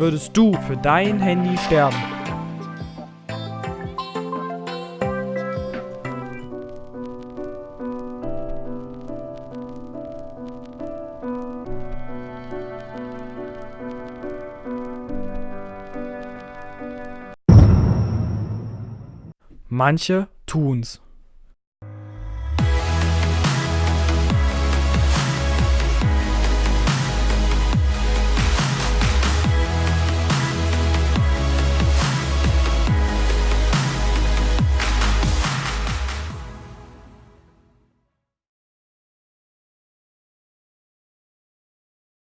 würdest du für dein Handy sterben? Manche tun's.